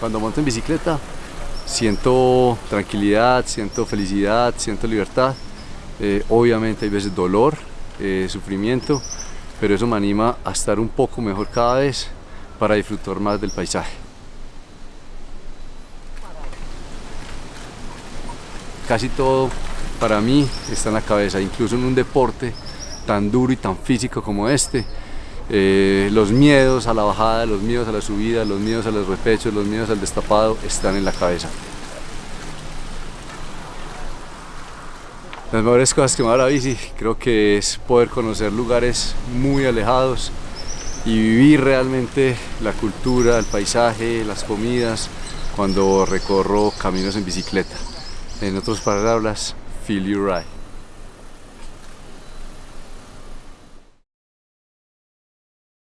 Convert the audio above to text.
Cuando monto en bicicleta siento tranquilidad, siento felicidad, siento libertad. Eh, obviamente hay veces dolor, eh, sufrimiento, pero eso me anima a estar un poco mejor cada vez para disfrutar más del paisaje. Casi todo para mí está en la cabeza, incluso en un deporte tan duro y tan físico como este, eh, los miedos a la bajada, los miedos a la subida, los miedos a los repechos, los miedos al destapado están en la cabeza. Las mejores cosas que me da la bici creo que es poder conocer lugares muy alejados y vivir realmente la cultura, el paisaje, las comidas cuando recorro caminos en bicicleta. En otras palabras, feel you ride.